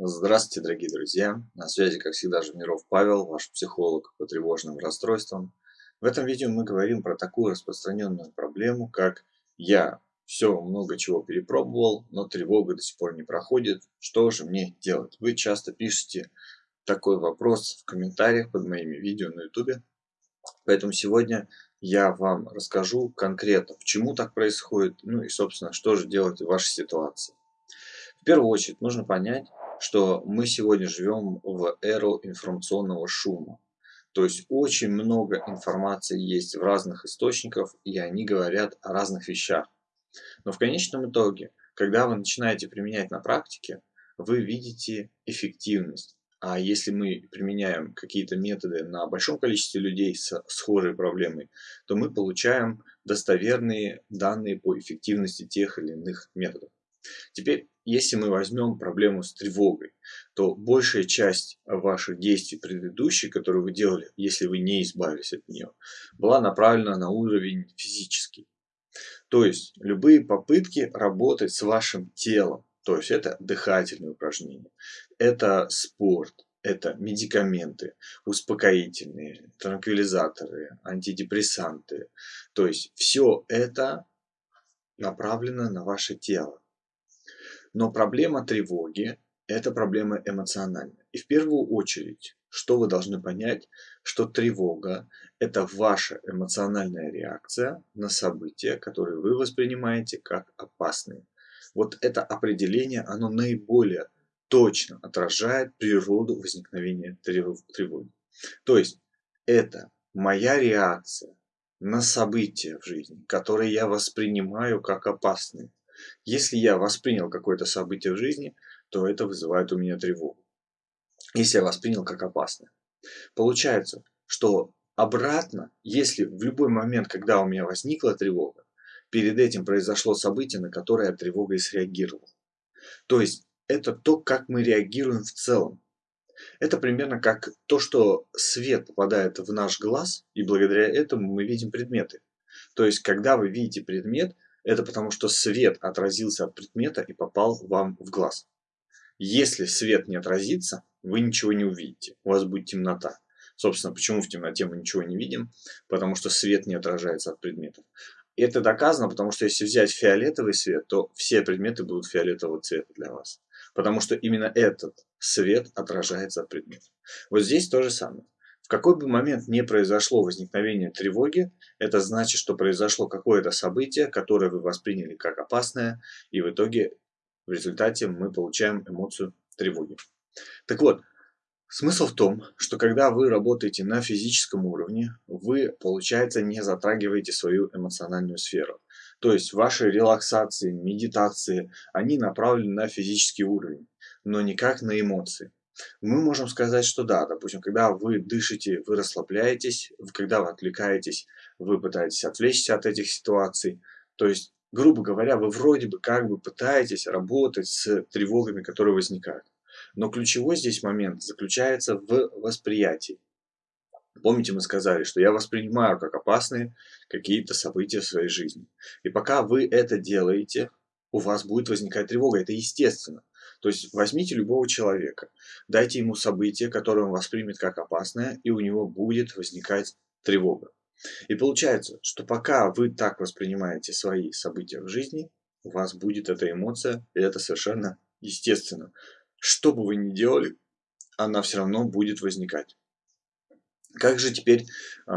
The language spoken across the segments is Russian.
Здравствуйте, дорогие друзья! На связи, как всегда, Жирниров Павел, ваш психолог по тревожным расстройствам. В этом видео мы говорим про такую распространенную проблему, как «Я все много чего перепробовал, но тревога до сих пор не проходит. Что же мне делать?» Вы часто пишете такой вопрос в комментариях под моими видео на YouTube. Поэтому сегодня я вам расскажу конкретно, почему так происходит, ну и, собственно, что же делать в вашей ситуации. В первую очередь нужно понять, что мы сегодня живем в эру информационного шума. То есть очень много информации есть в разных источниках, и они говорят о разных вещах. Но в конечном итоге, когда вы начинаете применять на практике, вы видите эффективность. А если мы применяем какие-то методы на большом количестве людей с схожей проблемой, то мы получаем достоверные данные по эффективности тех или иных методов. Теперь, если мы возьмем проблему с тревогой, то большая часть ваших действий предыдущих, которые вы делали, если вы не избавились от нее, была направлена на уровень физический. То есть, любые попытки работать с вашим телом, то есть это дыхательные упражнения, это спорт, это медикаменты, успокоительные, транквилизаторы, антидепрессанты. То есть все это направлено на ваше тело. Но проблема тревоги – это проблема эмоциональная. И в первую очередь, что вы должны понять, что тревога – это ваша эмоциональная реакция на события, которые вы воспринимаете как опасные. Вот это определение, оно наиболее точно отражает природу возникновения тревоги. То есть это моя реакция на события в жизни, которые я воспринимаю как опасные. Если я воспринял какое-то событие в жизни, то это вызывает у меня тревогу. Если я воспринял как опасное. Получается, что обратно, если в любой момент, когда у меня возникла тревога, перед этим произошло событие, на которое я тревогой среагировал. То есть это то, как мы реагируем в целом. Это примерно как то, что свет попадает в наш глаз, и благодаря этому мы видим предметы. То есть, когда вы видите предмет, это потому что свет отразился от предмета и попал вам в глаз. Если свет не отразится, вы ничего не увидите, у вас будет темнота. Собственно, почему в темноте мы ничего не видим? Потому что свет не отражается от предметов. Это доказано, потому что если взять фиолетовый свет, то все предметы будут фиолетового цвета для вас. Потому что именно этот свет отражается от предметов. Вот здесь то же самое. В какой бы момент не произошло возникновение тревоги, это значит, что произошло какое-то событие, которое вы восприняли как опасное, и в итоге в результате мы получаем эмоцию тревоги. Так вот, Смысл в том, что когда вы работаете на физическом уровне, вы, получается, не затрагиваете свою эмоциональную сферу. То есть ваши релаксации, медитации, они направлены на физический уровень, но никак на эмоции. Мы можем сказать, что да, допустим, когда вы дышите, вы расслабляетесь, когда вы отвлекаетесь, вы пытаетесь отвлечься от этих ситуаций. То есть, грубо говоря, вы вроде бы как бы пытаетесь работать с тревогами, которые возникают. Но ключевой здесь момент заключается в восприятии. Помните, мы сказали, что я воспринимаю как опасные какие-то события в своей жизни. И пока вы это делаете, у вас будет возникать тревога. Это естественно. То есть возьмите любого человека, дайте ему событие, которое он воспримет как опасное, и у него будет возникать тревога. И получается, что пока вы так воспринимаете свои события в жизни, у вас будет эта эмоция, и это совершенно естественно. Что бы вы ни делали, она все равно будет возникать. Как же теперь э,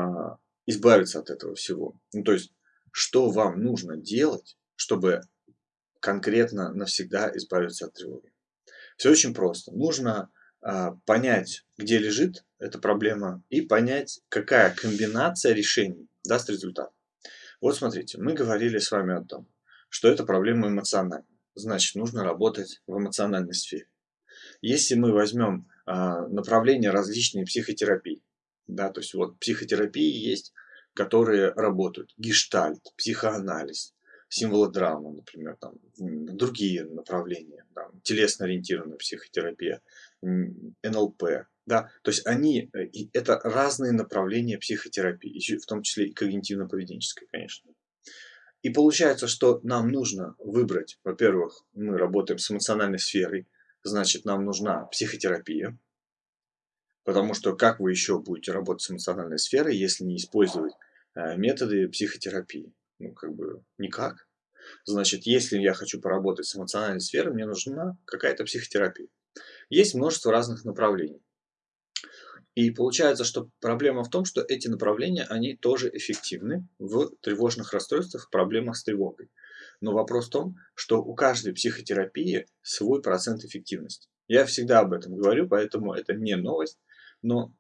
избавиться от этого всего? Ну, то есть, что вам нужно делать, чтобы конкретно навсегда избавиться от тревоги? Все очень просто. Нужно э, понять, где лежит эта проблема, и понять, какая комбинация решений даст результат. Вот смотрите, мы говорили с вами о том, что это проблема эмоциональная. Значит, нужно работать в эмоциональной сфере. Если мы возьмем а, направления различные психотерапии, да, то есть вот психотерапии есть, которые работают, гештальт, психоанализ, символодрама, например, там, другие направления, там, телесно-ориентированная психотерапия, НЛП, да, то есть они, э, это разные направления психотерапии, в том числе и когнитивно-поведенческой, конечно. И получается, что нам нужно выбрать, во-первых, мы работаем с эмоциональной сферой, значит нам нужна психотерапия. Потому что как вы еще будете работать с эмоциональной сферой, если не использовать э, методы психотерапии? Ну, как бы никак. Значит, если я хочу поработать с эмоциональной сферой, мне нужна какая-то психотерапия. Есть множество разных направлений. И получается, что проблема в том, что эти направления, они тоже эффективны в тревожных расстройствах, проблемах с тревогой. Но вопрос в том, что у каждой психотерапии свой процент эффективности. Я всегда об этом говорю, поэтому это не новость. Но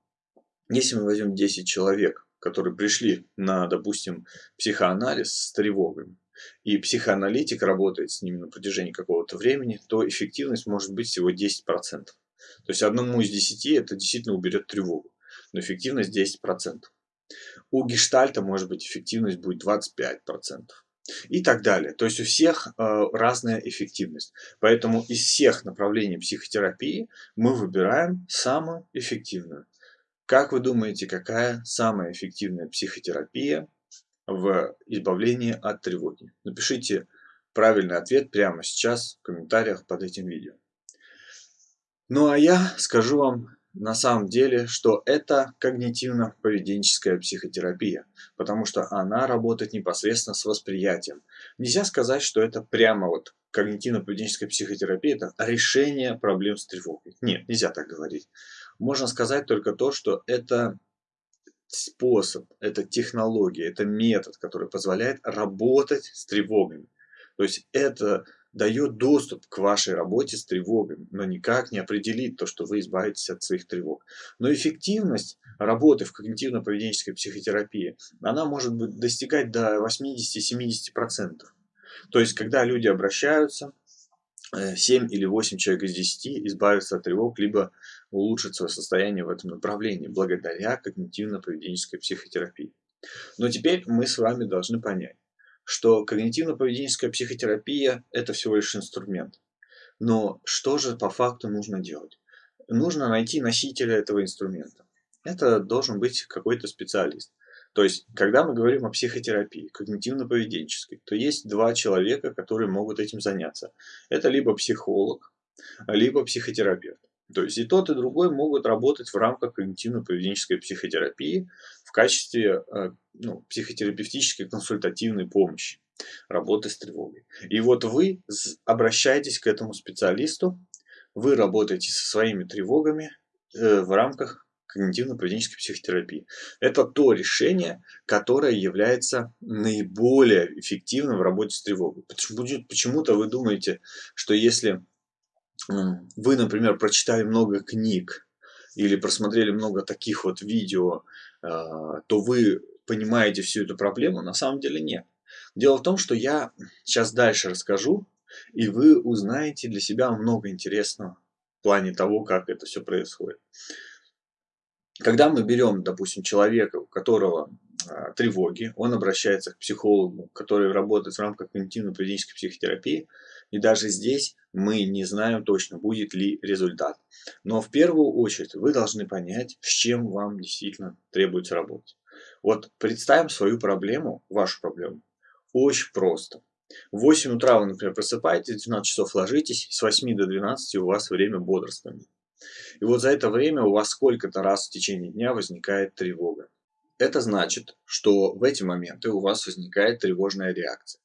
если мы возьмем 10 человек, которые пришли на, допустим, психоанализ с тревогами, и психоаналитик работает с ними на протяжении какого-то времени, то эффективность может быть всего 10%. То есть одному из 10 это действительно уберет тревогу, но эффективность 10%. У гештальта может быть эффективность будет 25% и так далее. То есть у всех э, разная эффективность. Поэтому из всех направлений психотерапии мы выбираем самую эффективную. Как вы думаете, какая самая эффективная психотерапия в избавлении от тревоги? Напишите правильный ответ прямо сейчас в комментариях под этим видео. Ну а я скажу вам на самом деле, что это когнитивно-поведенческая психотерапия, потому что она работает непосредственно с восприятием. Нельзя сказать, что это прямо вот когнитивно-поведенческая психотерапия, это решение проблем с тревогой. Нет, нельзя так говорить. Можно сказать только то, что это способ, это технология, это метод, который позволяет работать с тревогами. То есть это дает доступ к вашей работе с тревогами, но никак не определит то, что вы избавитесь от своих тревог. Но эффективность работы в когнитивно-поведенческой психотерапии, она может быть достигать до 80-70%. То есть, когда люди обращаются, 7 э, или 8 человек из 10 избавятся от тревог, либо улучшат свое состояние в этом направлении, благодаря когнитивно-поведенческой психотерапии. Но теперь мы с вами должны понять, что когнитивно-поведенческая психотерапия – это всего лишь инструмент. Но что же по факту нужно делать? Нужно найти носителя этого инструмента. Это должен быть какой-то специалист. То есть, когда мы говорим о психотерапии, когнитивно-поведенческой, то есть два человека, которые могут этим заняться. Это либо психолог, либо психотерапевт. То есть и тот, и другой могут работать в рамках когнитивно-поведенческой психотерапии в качестве э, ну, психотерапевтической консультативной помощи работы с тревогой. И вот вы обращаетесь к этому специалисту, вы работаете со своими тревогами э, в рамках когнитивно-поведенческой психотерапии. Это то решение, которое является наиболее эффективным в работе с тревогой. Почему-то вы думаете, что если вы, например, прочитали много книг или просмотрели много таких вот видео, а, то вы понимаете всю эту проблему. На самом деле нет. Дело в том, что я сейчас дальше расскажу, и вы узнаете для себя много интересного в плане того, как это все происходит. Когда мы берем, допустим, человека, у которого а, тревоги, он обращается к психологу, который работает в рамках когнитивно-поведенческой психотерапии, и даже здесь мы не знаем точно, будет ли результат. Но в первую очередь вы должны понять, с чем вам действительно требуется работать. Вот представим свою проблему, вашу проблему, очень просто. В 8 утра вы, например, просыпаетесь, в 12 часов ложитесь, с 8 до 12 у вас время бодрствования. И вот за это время у вас сколько-то раз в течение дня возникает тревога. Это значит, что в эти моменты у вас возникает тревожная реакция.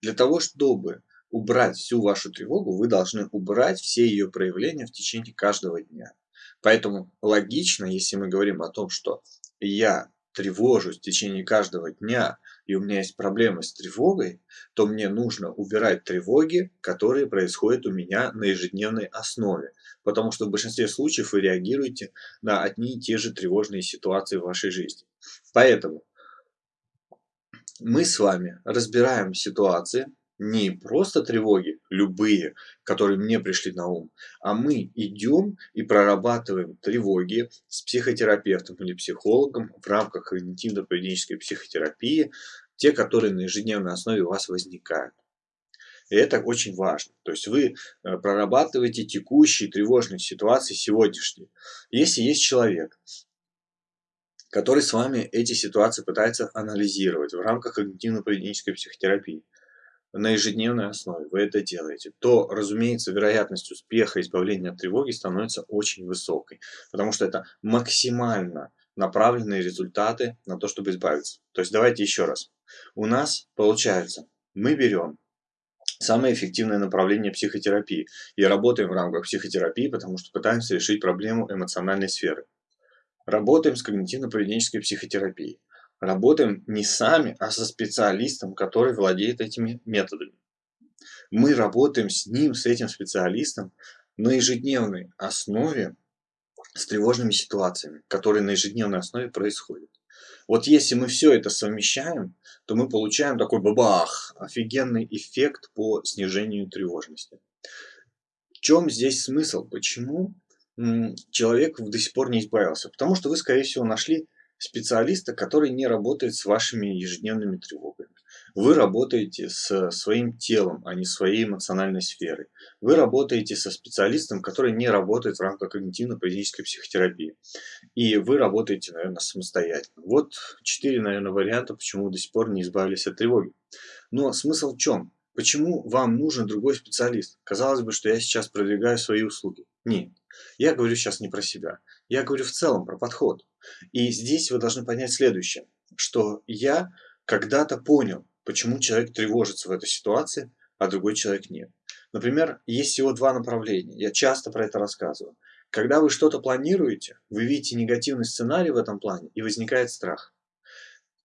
Для того, чтобы убрать всю вашу тревогу, вы должны убрать все ее проявления в течение каждого дня. Поэтому логично, если мы говорим о том, что я тревожусь в течение каждого дня, и у меня есть проблемы с тревогой, то мне нужно убирать тревоги, которые происходят у меня на ежедневной основе. Потому что в большинстве случаев вы реагируете на одни и те же тревожные ситуации в вашей жизни. Поэтому мы с вами разбираем ситуации, не просто тревоги, любые, которые мне пришли на ум, а мы идем и прорабатываем тревоги с психотерапевтом или психологом в рамках когнитивно-поведенческой психотерапии, те, которые на ежедневной основе у вас возникают. И это очень важно. То есть вы э, прорабатываете текущие тревожные ситуации сегодняшние. Если есть человек, который с вами эти ситуации пытается анализировать в рамках когнитивно-поведенческой психотерапии, на ежедневной основе вы это делаете, то, разумеется, вероятность успеха избавления от тревоги становится очень высокой, потому что это максимально направленные результаты на то, чтобы избавиться. То есть давайте еще раз. У нас получается, мы берем самое эффективное направление психотерапии и работаем в рамках психотерапии, потому что пытаемся решить проблему эмоциональной сферы. Работаем с когнитивно-поведенческой психотерапией работаем не сами, а со специалистом, который владеет этими методами. Мы работаем с ним, с этим специалистом на ежедневной основе с тревожными ситуациями, которые на ежедневной основе происходят. Вот если мы все это совмещаем, то мы получаем такой бабах, офигенный эффект по снижению тревожности. В чем здесь смысл? Почему человек до сих пор не избавился? Потому что вы, скорее всего, нашли специалиста, который не работает с вашими ежедневными тревогами. Вы работаете с своим телом, а не своей эмоциональной сферой. Вы работаете со специалистом, который не работает в рамках когнитивно-поведенческой психотерапии. И вы работаете, наверное, самостоятельно. Вот четыре, наверное, варианта, почему вы до сих пор не избавились от тревоги. Но смысл в чем? Почему вам нужен другой специалист? Казалось бы, что я сейчас продвигаю свои услуги. Нет, я говорю сейчас не про себя. Я говорю в целом про подход. И здесь вы должны понять следующее, что я когда-то понял, почему человек тревожится в этой ситуации, а другой человек нет. Например, есть всего два направления. Я часто про это рассказываю. Когда вы что-то планируете, вы видите негативный сценарий в этом плане, и возникает страх.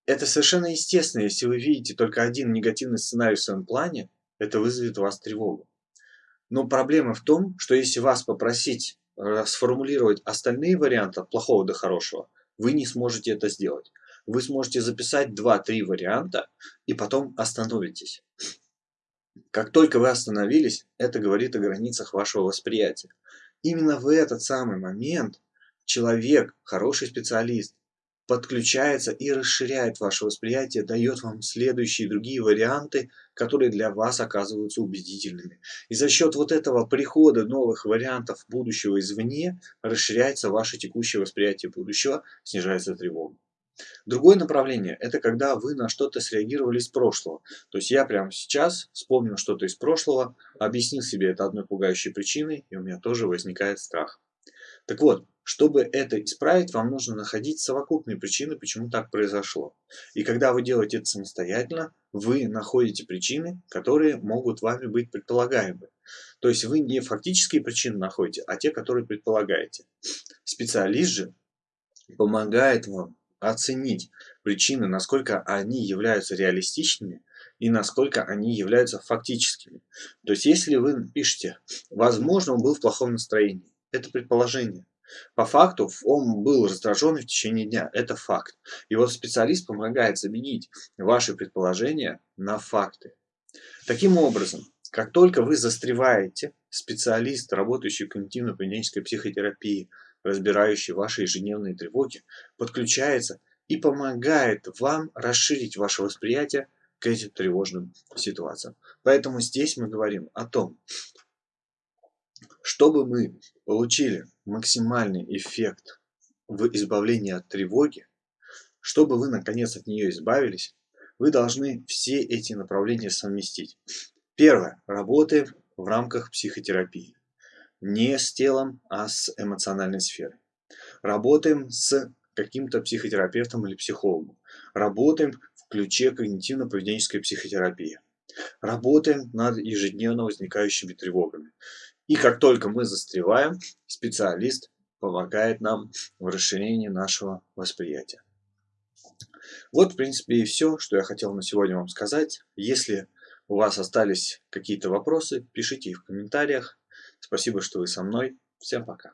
Это совершенно естественно, если вы видите только один негативный сценарий в своем плане, это вызовет у вас тревогу. Но проблема в том, что если вас попросить сформулировать остальные варианты от плохого до хорошего, вы не сможете это сделать. Вы сможете записать 2-3 варианта и потом остановитесь. Как только вы остановились, это говорит о границах вашего восприятия. Именно в этот самый момент человек, хороший специалист, подключается и расширяет ваше восприятие, дает вам следующие другие варианты, которые для вас оказываются убедительными. И за счет вот этого прихода новых вариантов будущего извне расширяется ваше текущее восприятие будущего, снижается тревога. Другое направление – это когда вы на что-то среагировали из прошлого. То есть я прямо сейчас вспомнил что-то из прошлого, объяснил себе это одной пугающей причиной, и у меня тоже возникает страх. Так вот, чтобы это исправить, вам нужно находить совокупные причины, почему так произошло. И когда вы делаете это самостоятельно, вы находите причины, которые могут вами быть предполагаемы. То есть вы не фактические причины находите, а те, которые предполагаете. Специалист же помогает вам оценить причины, насколько они являются реалистичными и насколько они являются фактическими. То есть если вы пишете, возможно, он был в плохом настроении, это предположение. По факту он был раздражен в течение дня. Это факт. И вот специалист помогает заменить ваши предположения на факты. Таким образом, как только вы застреваете, специалист, работающий в когнитивно-поведенческой психотерапии, разбирающий ваши ежедневные тревоги, подключается и помогает вам расширить ваше восприятие к этим тревожным ситуациям. Поэтому здесь мы говорим о том, чтобы мы получили максимальный эффект в избавлении от тревоги, чтобы вы наконец от нее избавились, вы должны все эти направления совместить. Первое. Работаем в рамках психотерапии. Не с телом, а с эмоциональной сферой. Работаем с каким-то психотерапевтом или психологом. Работаем в ключе когнитивно-поведенческой психотерапии. Работаем над ежедневно возникающими тревогами. И как только мы застреваем, специалист помогает нам в расширении нашего восприятия. Вот, в принципе, и все, что я хотел на сегодня вам сказать. Если у вас остались какие-то вопросы, пишите их в комментариях. Спасибо, что вы со мной. Всем пока.